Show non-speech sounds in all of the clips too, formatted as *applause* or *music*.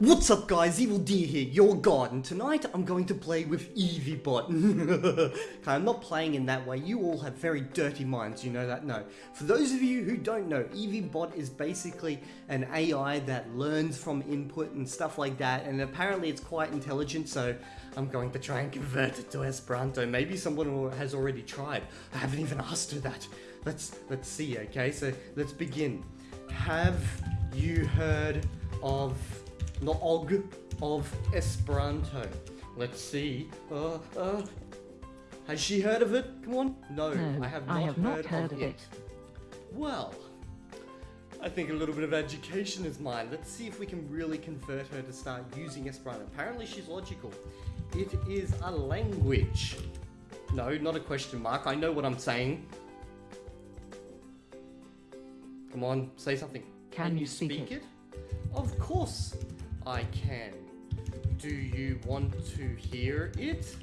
What's up guys, Evil D here, your god, and tonight I'm going to play with Eviebot. *laughs* okay, I'm not playing in that way, you all have very dirty minds, you know that? No. For those of you who don't know, Eviebot is basically an AI that learns from input and stuff like that, and apparently it's quite intelligent, so I'm going to try and convert it to Esperanto. Maybe someone has already tried. I haven't even asked her that. Let's, let's see, okay? So, let's begin. Have you heard of og of Esperanto. Let's see. Uh, uh, has she heard of it? Come on. No, no I have not, I have heard, not heard of, it. it. Well, I think a little bit of education is mine. Let's see if we can really convert her to start using Esperanto. Apparently she's logical. It is a language. No, not a question mark. I know what I'm saying. Come on, say something. Can, you speak, it? it? Of course. I can. Do you want to hear it?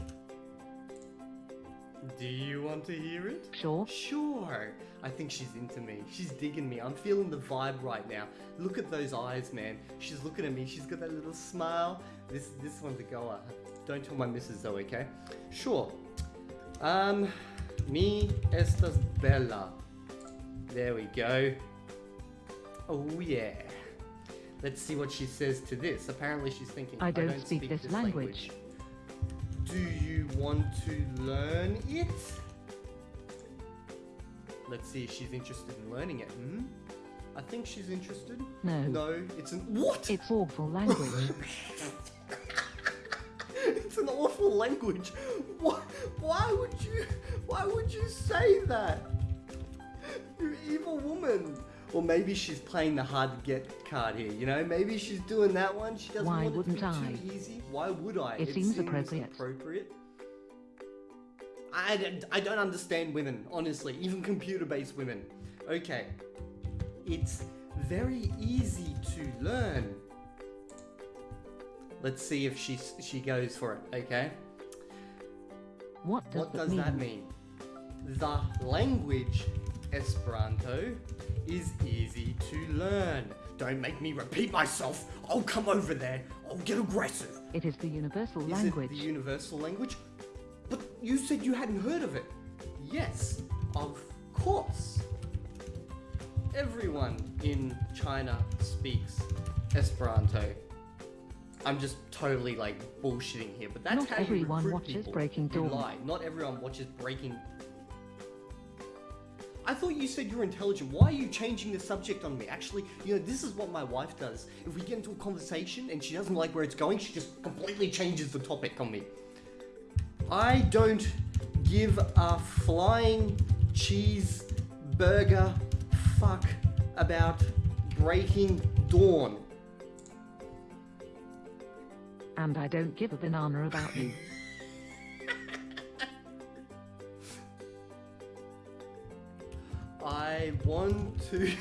Do you want to hear it? Sure. Sure. I think she's into me. She's digging me. I'm feeling the vibe right now. Look at those eyes, man. She's looking at me. She's got that little smile. This this one's a goer. Don't tell my missus though, okay? Sure. Um, mi estas bela. There we go. Oh yeah. Let's see what she says to this. Apparently she's thinking, I don't, I don't speak, speak, this, this language. language. Do you want to learn it? Let's see if she's interested in learning it. Hmm? I think she's interested. No. No, it's an... What? It's awful language. *laughs* it's an awful language. Why, why would you... Why would you say that? You evil woman. Or maybe she's playing the hard to get card here, you know? Maybe she's doing that one. She doesn't Why want wouldn't it to be I? too easy. Why would I? It seems appropriate. appropriate. I, don't- I don't understand women, honestly. Even computer-based women. Okay. It's very easy to learn. Let's see if she she goes for it, okay? What does, What that, does mean? that mean? The language Esperanto is easy to learn. Don't make me repeat myself. I'll come over there. I'll get aggressive. It is the universal Is language. it the universal language? But you said you hadn't heard of it. Yes, of course. Everyone in China speaks Esperanto. I'm just totally like bullshitting here, but that's Not how you everyone watches Breaking Dawn. lie. Not everyone watches Breaking. I thought you said you're intelligent. Why are you changing the subject on me? Actually, you know, this is what my wife does. If we get into a conversation and she doesn't like where it's going, she just completely changes the topic on me. I don't give a flying cheeseburger fuck about Breaking Dawn. And I don't give a banana about you. I want to.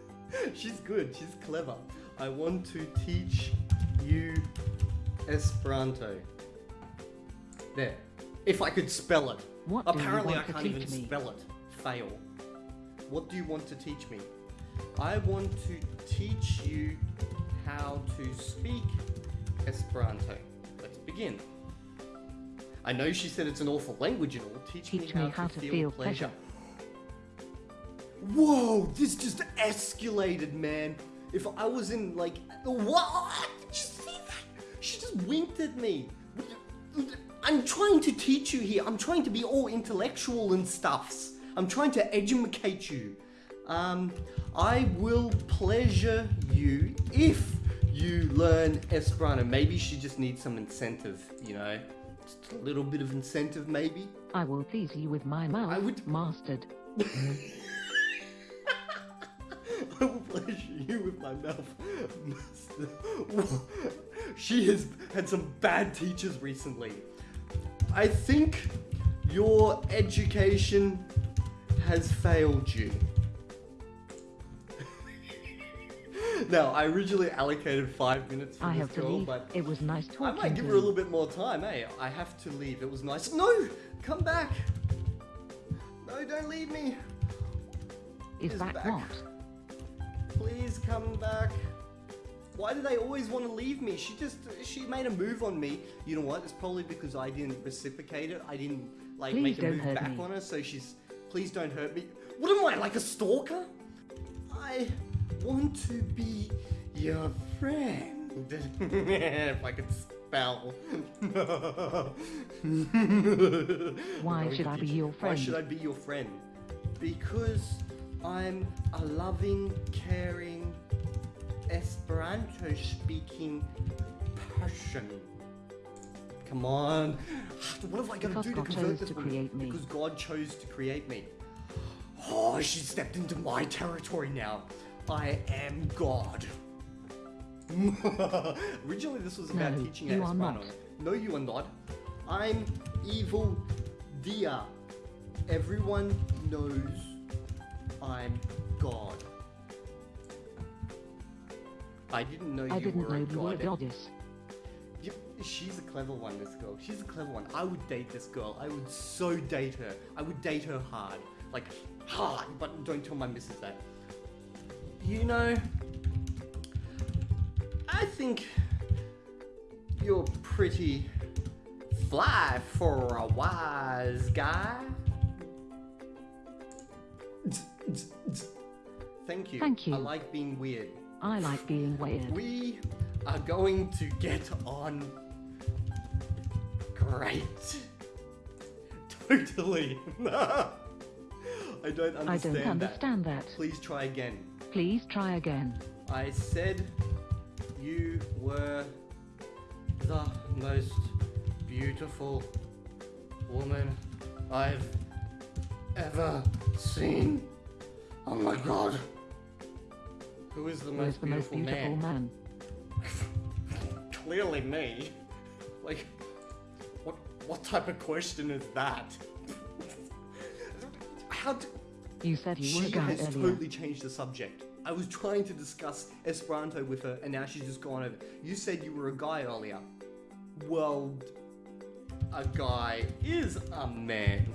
*laughs* She's good, she's clever. I want to teach you Esperanto. There. If I could spell it. What Apparently, I can't even me? spell it. Fail. What do you want to teach me? I want to teach you how to speak Esperanto. Let's begin. I know she said it's an awful language and all. Teach, Teach me how to feel pleasure. Whoa, this just escalated, man. If I was in like, what? Did you see that? She just winked at me. I'm trying to teach you here. I'm trying to be all intellectual and stuffs. I'm trying to educate you. Um, I will pleasure you if you learn Esperanto. Maybe she just needs some incentive, you know? Just a little bit of incentive, maybe. I will please you with my mouth, I would- mastered. *laughs* I will pleasure you with my mouth. *laughs* she has had some bad teachers recently. I think your education has failed you. *laughs* now, I originally allocated five minutes for I this girl, but It was nice I might give her a little bit more time, eh? I have to leave. It was nice. No! Come back! No, don't leave me! Is is that back. what? Please come back. Why do they always want to leave me? She just, she made a move on me. You know what? It's probably because I didn't reciprocate it. I didn't, like, Please make a move back me. on her, so she's, please don't hurt me. What am I, like a stalker? I want to be your friend. *laughs* if I could spell. *laughs* Why should I be your friend? Why should I be your friend? Because I'm a loving, caring, Esperanto speaking person. Come on. *sighs* What have I got to do to convert this to create me. Because God chose to create me. Oh, she stepped into my territory now. I am God. *laughs* Originally, this was about No, teaching you are Esperanto. not. No, you are not. I'm evil Dia. Everyone knows I'm God. I didn't know I you didn't were know a you were a god. goddess. You- she's a clever one, this girl. She's a clever one. I would date this girl. I would so date her. I would date her hard. Like, hard, but don't tell my missus that. You know, I think you're pretty fly for a wise guy. Thank you. Thank you. I like being weird. I like being weird. We are going to get on great. Totally. *laughs* I don't understand I don't that. understand that. Please try again. Please try again. I said you were the most beautiful woman I've ever seen. Oh my god. Who is the Who most is the most beautiful, beautiful man? man? *laughs* Clearly me. Like, what what type of question is that? *laughs* How do, You said you were she a guy has earlier. totally changed the subject. I was trying to discuss Esperanto with her, and now she's just gone over. You said you were a guy earlier. Well, a guy is a man.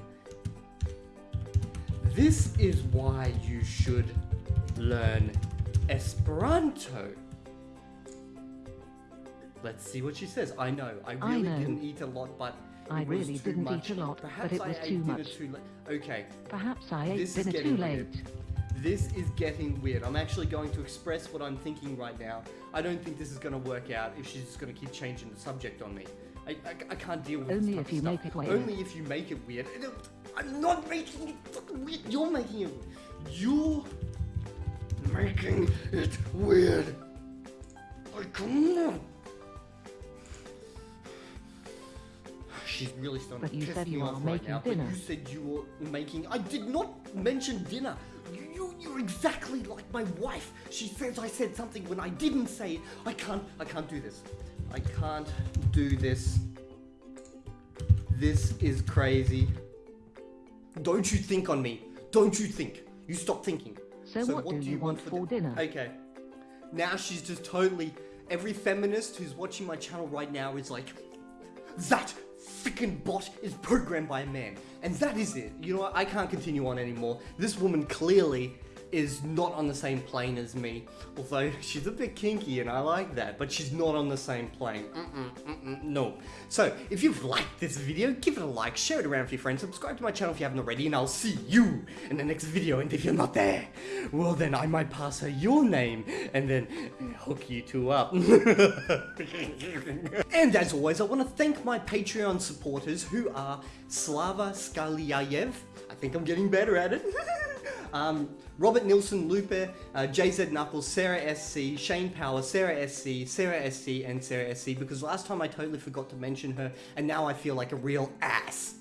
This is why you should learn Esperanto. Let's see what she says. I know, I I really know. didn't eat a lot, but I really didn't eat a lot, but it was I too dinner much. too late. Okay, Perhaps I ate This is dinner too weird. late. this is getting weird. I'm actually going to express what I'm thinking right now. I don't think this is going to work out if she's just going to keep changing the subject on me. I, I, I can't deal with Only if you stuff. make it weird. Only if you make it weird. I'm not making it fucking weird. You're making it. You're making it weird. Like, come on. She's really starting But to you piss said me you off right making now. dinner. But you said you were making. I did not mention dinner. You, you, you're exactly like my wife. She says I said something when I didn't say it. I can't. I can't do this. I can't do this. This is crazy. Don't you think on me? Don't you think? You stop thinking. So what do you want for di- dinner? Okay. Now she's just totally. Every feminist who's watching my channel right now is like, that freaking bot is programmed by a man. And that is it. You know what? I can't continue on anymore. This woman clearly is not on the same plane as me. Although *laughs* she's a bit kinky and I like that, but she's not on the same plane. Mm-mm, mm-mm, no. So, if you've liked this video, give it a like, share it around with your friends, subscribe to my channel if you haven't already, and I'll see you in the next video. And if you're not there, well then I might pass her your name and then hook you two up. *laughs* and as always, I want to thank my Patreon supporters who are Slava Skalyayev. I think I'm getting better at it. *laughs* um, Robert Nilsson, Lupe, uh, JZ Knuckles, Sarah SC, Shane Power, Sarah SC, Sarah SC, and Sarah SC because last time I totally forgot to mention her and now I feel like a real ass.